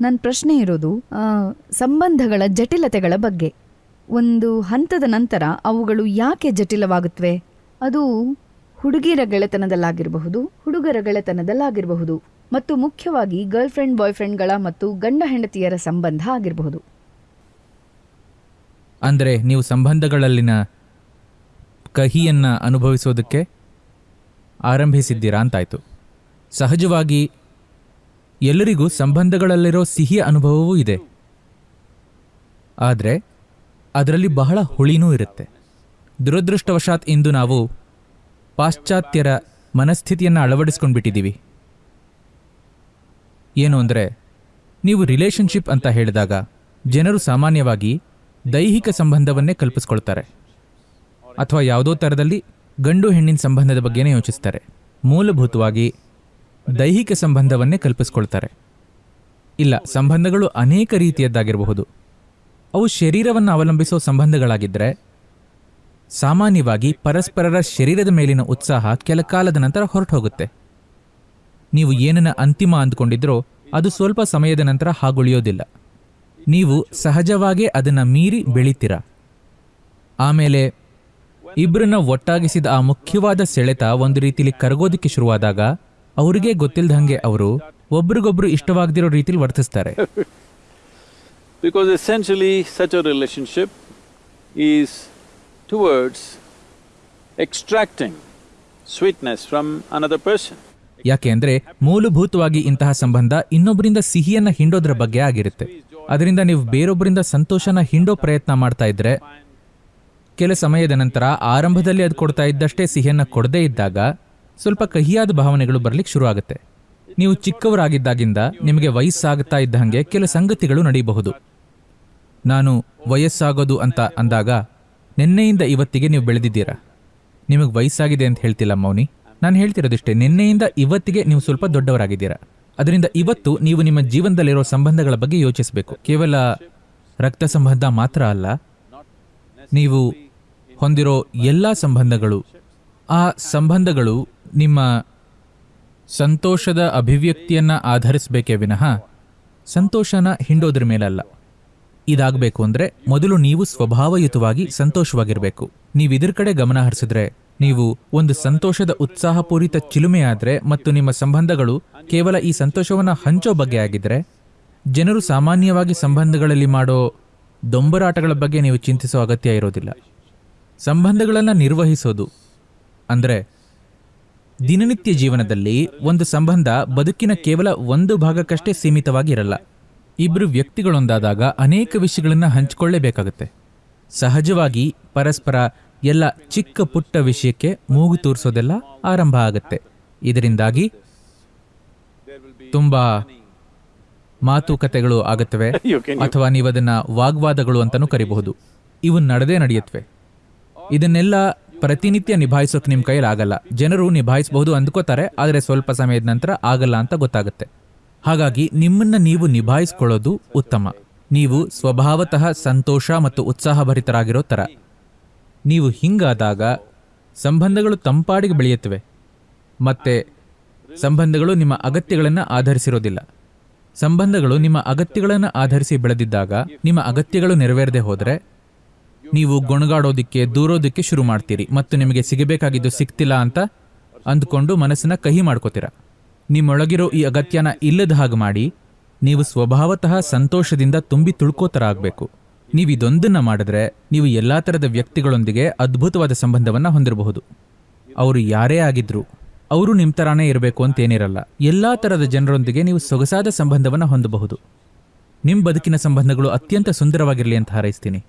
ನನ್ನ ಪ್ರಶ್ನೆ ಇರೋದು ಸಂಬಂಧಗಳ ಜಟಿಲತೆಗಳ ಬಗ್ಗೆ. ಒಂದು ಹಂತದ ನಂತರ ಅವುಗಳು ಯಾಕೆ ಜಟಿಲವಾಗುತ್ತವೆ ಅದು ಹುಡುಗಿರ ಗೆಳೆತನದಲ್ಲಾಗಿರಬಹುದು, ಹುಡುಗರ ಗೆಳೆತನದಲ್ಲಾಗಿರಬಹುದು, ಮತ್ತು ಮುಖ್ಯವಾಗಿ ಗರ್ಲ್ಫ್ರೆಂಡ್, ಬಾಯ್ಫ್ರೆಂಡ್ಗಳ ಬಾಯ್ ಫ್ರೆಂಡ್ಗಳ ಮತ್ತು ಗಂಡ ಹೆಂಡತಿಯರ ಸಂಬಂಧ ಆಗಿರಬಹುದು. ಅಂದರೆ ನೀವು ಸಂಬಂಧಗಳಲ್ಲಿನ ಕಹಿಯನ್ನ ಅನುಭವಿಸೋದಕ್ಕೆ ಆರಂಭಿಸಿದ್ದೀರಾ ಅಂತಾಯಿತು. ಸಹಜವಾಗಿ ಎಲ್ಲರಿಗೂ ಸಂಬಂಧಗಳಲ್ಲಿರೋ ಸಿಹಿಯ ಅನುಭವವೂ ಇದೆ. ಆದರೆ, ಅದರಲ್ಲಿ ಬಹಳ ಹುಳಿನೂ ಇರುತ್ತೆ. ದುರದೃಷ್ಟವಶಾತ್ ಇಂದು ನಾವು ಪಾಶ್ಚಾತ್ಯರ ಮನಸ್ಥಿತಿಯನ್ನು ಅಳವಡಿಸ್ಕೊಂಡ್ಬಿಟ್ಟಿದ್ದೀವಿ. ಏನು ಅಂದರೆ, ನೀವು ರಿಲೇಷನ್ಶಿಪ್ ಅಂತ ಹೇಳಿದಾಗ ಜನರು ಸಾಮಾನ್ಯವಾಗಿ ದೈಹಿಕ ಸಂಬಂಧವನ್ನೇ ಕಲ್ಪಿಸ್ಕೊಳ್ತಾರೆ. ಅಥವಾ ಯಾವುದೋ ಥರದಲ್ಲಿ ಗಂಡು ಹೆಣ್ಣಿನ ಸಂಬಂಧದ ಬಗ್ಗೆನೇ ಯೋಚಿಸ್ತಾರೆ. ಮೂಲಭೂತವಾಗಿ ದೈಹಿಕ ಸಂಬಂಧವನ್ನೇ ಕಲ್ಪಿಸ್ಕೊಳ್ತಾರೆ. ಇಲ್ಲ, ಸಂಬಂಧಗಳು ಅನೇಕ ರೀತಿಯದ್ದಾಗಿರಬಹುದು. ಅವು ಶರೀರವನ್ನು ಅವಲಂಬಿಸೋ ಸಂಬಂಧಗಳಾಗಿದ್ದರೆ ಸಾಮಾನ್ಯವಾಗಿ ಪರಸ್ಪರರ ಶರೀರದ ಮೇಲಿನ ಉತ್ಸಾಹ ಕೆಲ ಕಾಲದ ನಂತರ ಹೊರಟು ಹೋಗುತ್ತೆ ನೀವು ಏನನ್ನ ಅಂತಿಮ ಅಂದ್ಕೊಂಡಿದ್ರೋ, ಅದು ಸ್ವಲ್ಪ ಸಮಯದ ನಂತರ ಹಾಗುಳಿಯೋದಿಲ್ಲ. ನೀವು ಸಹಜವಾಗೇ ಅದನ್ನು ಮೀರಿ ಬೆಳಿತೀರ. ಆಮೇಲೆ ಇಬ್ಬರನ್ನ ಒಟ್ಟಾಗಿಸಿದ ಆ ಮುಖ್ಯವಾದ ಸೆಳೆತ ಒಂದು ರೀತಿಯಲ್ಲಿ ಕರಗೋದಕ್ಕೆ ಶುರುವಾದಾಗ ಅವರಿಗೆ ಗೊತ್ತಿಲ್ದಂಗೆ ಅವರು ಒಬ್ರಿಗೊಬ್ರು ಇಷ್ಟವಾಗದಿರೋ ರೀತಿಲಿ ವರ್ತಿಸ್ತಾರೆ. Because essentially such a relationship is towards extracting sweetness from another person ಯಾಕೆ ಅಂದ್ರೆ ಮೂಲಭೂತವಾಗಿ ಇಂತಹ ಸಂಬಂಧ ಇನ್ನೊಬ್ಬರಿಂದ ಸಿಹಿಯನ್ನ ಹಿಂಡೋದ್ರ ಬಗ್ಗೆ ಆಗಿರುತ್ತೆ. ಅದರಿಂದ ನೀವು ಬೇರೊಬ್ಬರಿಂದ ಸಂತೋಷನ ಹಿಂಡೋ ಪ್ರಯತ್ನ ಮಾಡ್ತಾ ಇದ್ರೆ ಕೆಲ ಸಮಯದ ನಂತರ ಆರಂಭದಲ್ಲಿ ಅದು ಕೊಡ್ತಾ ಇದ್ದಷ್ಟೇ ಸಿಹಿಯನ್ನ ಕೊಡದೇ ಇದ್ದಾಗ ಸ್ವಲ್ಪ ಕಹಿಯಾದ ಭಾವನೆಗಳು ಬರಲಿಕ್ಕೆ ಶುರು ಆಗುತ್ತೆ ನೀವು ಚಿಕ್ಕವರಾಗಿದ್ದಾಗಿಂದ ನಿಮಗೆ ವಯಸ್ಸಾಗುತ್ತಾ ಇದ್ದ ಹಾಗೆ ಕೆಲ ಸಂಗತಿಗಳು ನಡೆಯಬಹುದು ನಾನು ವಯಸ್ಸಾಗೋದು ಅಂತ ಅಂದಾಗ, ನಿನ್ನೆಯಿಂದ ಇವತ್ತಿಗೆ ನೀವು ಬೆಳೆದಿದ್ದೀರಾ? ನಿಮಗೆ ವಯಸ್ಸಾಗಿದೆ ಅಂತ ಹೇಳ್ತಿಲ್ಲ ಮೌನಿ. ನಾನು ಹೇಳ್ತಿರೋದಿಷ್ಟೇ, ನಿನ್ನೆಯಿಂದ ಇವತ್ತಿಗೆ ನೀವು ಸ್ವಲ್ಪ ದೊಡ್ಡವರಾಗಿದ್ದೀರಾ? ಅದರಿಂದ ಇವತ್ತು ನೀವು ನಿಮ್ಮ ಜೀವನದಲ್ಲಿರೋ ಸಂಬಂಧಗಳ ಬಗ್ಗೆ ಯೋಚಿಸಬೇಕು. ಕೇವಲ ರಕ್ತ ಸಂಬಂಧ ಮಾತ್ರ ಅಲ್ಲ, ನೀವು ಹೊಂದಿರೋ ಎಲ್ಲ ಸಂಬಂಧಗಳು, ಆ ಸಂಬಂಧಗಳು ನಿಮ್ಮ ಸಂತೋಷದ ಅಭಿವ್ಯಕ್ತಿಯನ್ನು ಆಧರಿಸಬೇಕೇ ವಿನಃ ಸಂತೋಷನ ಹಿಂಡೋದ್ರ ಮೇಲಲ್ಲ. ಇದಾಗಬೇಕು ಅಂದರೆ ಮೊದಲು ನೀವು ಸ್ವಭಾವಯುತವಾಗಿ ಸಂತೋಷವಾಗಿರಬೇಕು. ನೀವು ಇದರ ಕಡೆ ಗಮನ ಹರಿಸಿದ್ರೆ ನೀವು ಒಂದು ಸಂತೋಷದ ಉತ್ಸಾಹಪೂರಿತ ಚಿಲುಮೆಯಾದರೆ ಮತ್ತು ನಿಮ್ಮ ಸಂಬಂಧಗಳು ಕೇವಲ ಈ ಸಂತೋಷವನ್ನು ಹಂಚೋ ಬಗ್ಗೆ ಆಗಿದ್ದರೆ ಜನರು ಸಾಮಾನ್ಯವಾಗಿ ಸಂಬಂಧಗಳಲ್ಲಿ ಮಾಡೋ ದೊಂಬರಾಟಗಳ ಬಗ್ಗೆ ನೀವು ಚಿಂತಿಸೋ ಅಗತ್ಯ ಇರೋದಿಲ್ಲ. ಸಂಬಂಧಗಳನ್ನು ನಿರ್ವಹಿಸೋದು ಅಂದರೆ ದಿನನಿತ್ಯ ಜೀವನದಲ್ಲಿ ಒಂದು ಸಂಬಂಧ ಬದುಕಿನ ಕೇವಲ ಒಂದು ಭಾಗಕ್ಕಷ್ಟೇ ಸೀಮಿತವಾಗಿರಲ್ಲ. ಇಬ್ಬರು ವ್ಯಕ್ತಿಗಳೊಂದಾದಾಗ ಅನೇಕ ವಿಷಯಗಳನ್ನು ಹಂಚಿಕೊಳ್ಳೇಬೇಕಾಗುತ್ತೆ. ಸಹಜವಾಗಿ ಪರಸ್ಪರ ಎಲ್ಲ ಚಿಕ್ಕ ಪುಟ್ಟ ವಿಷಯಕ್ಕೆ ಮೂಗು ತೂರಿಸೋದೆಲ್ಲ ಆರಂಭ ಆಗುತ್ತೆ. ಇದರಿಂದಾಗಿ ತುಂಬಾ ಮಾತುಕತೆಗಳು ಆಗುತ್ತವೆ ಅಥವಾ ನೀವು ಅಥವಾ ನೀವದನ್ನ ವಾಗ್ವಾದಗಳು ಅಂತಾನೂ ಕರಿಬಹುದು. ಇವು ನಡೆದೇ ನಡೆಯುತ್ತವೆ ಇದನ್ನೆಲ್ಲ ಪ್ರತಿನಿತ್ಯ ನಿಭಾಯಿಸೋಕೆ ನಿಮ್ಮ ಕೈಯಲ್ಲಿ ಆಗಲ್ಲ ಜನರು ನಿಭಾಯಿಸಬಹುದು ಅಂದ್ಕೋತಾರೆ, ಆದರೆ ಸ್ವಲ್ಪ ಸಮಯದ ನಂತರ ಆಗಲ್ಲ ಅಂತ ಗೊತ್ತಾಗುತ್ತೆ. ಹಾಗಾಗಿ ನಿಮ್ಮನ್ನ ನೀವು ನಿಭಾಯಿಸ್ಕೊಳ್ಳೋದು ಉತ್ತಮ. ನೀವು ಸ್ವಭಾವತಃ ಸಂತೋಷ ಮತ್ತು ಉತ್ಸಾಹಭರಿತರಾಗಿರೋ ಥರ ನೀವು ಹಿಂಗಾದಾಗ ಸಂಬಂಧಗಳು ತಂಪಾಡಿಗೆ ಬೆಳೆಯುತ್ತವೆ. ಮತ್ತೆ ಸಂಬಂಧಗಳು ನಿಮ್ಮ ಅಗತ್ಯಗಳನ್ನು ಆಧರಿಸಿರೋದಿಲ್ಲ. ಸಂಬಂಧಗಳು ನಿಮ್ಮ ಅಗತ್ಯಗಳನ್ನು ಆಧರಿಸಿ ಬೆಳೆದಿದ್ದಾಗ ನಿಮ್ಮ ಅಗತ್ಯಗಳು ನೆರವೇರದೆ ಹೋದರೆ ನೀವು ಗೊಣಗಾಡೋದಿಕ್ಕೆ, ದೂರೋದಕ್ಕೆ ಶುರು ಮಾಡ್ತೀರಿ, ಮತ್ತು ನಿಮಗೆ ಸಿಗಬೇಕಾಗಿದ್ದು ಸಿಗ್ತಿಲ್ಲ ಅಂತ ಅಂದ್ಕೊಂಡು ಮನಸ್ಸನ್ನು ಕಹಿ ಮಾಡ್ಕೋತೀರ. ನಿಮ್ಮೊಳಗಿರೋ ಈ ಅಗತ್ಯನ ಇಲ್ಲದ ಹಾಗೆ ಮಾಡಿ, ನೀವು ಸ್ವಭಾವತಃ ಸಂತೋಷದಿಂದ ತುಂಬಿ ತುಳ್ಕೋತರ ಆಗಬೇಕು. ನೀವು ಇದೊಂದನ್ನು ಮಾಡಿದ್ರೆ, ನೀವು ಎಲ್ಲ ಥರದ ವ್ಯಕ್ತಿಗಳೊಂದಿಗೆ ಅದ್ಭುತವಾದ ಸಂಬಂಧವನ್ನು ಹೊಂದಿರಬಹುದು. ಅವರು ಯಾರೇ ಆಗಿದ್ರು, ಅವರು ನಿಮ್ಮ ಥರಾನೇ ಇರಬೇಕು ಅಂತೇನಿರಲ್ಲ ಎಲ್ಲ ಥರದ ಜನರೊಂದಿಗೆ ನೀವು ಸೊಗಸಾದ ಸಂಬಂಧವನ್ನು ಹೊಂದಬಹುದು. ನಿಮ್ಮ ಬದುಕಿನ ಸಂಬಂಧಗಳು ಅತ್ಯಂತ ಸುಂದರವಾಗಿರಲಿ ಅಂತ ಹಾರೈಸ್ತೀನಿ.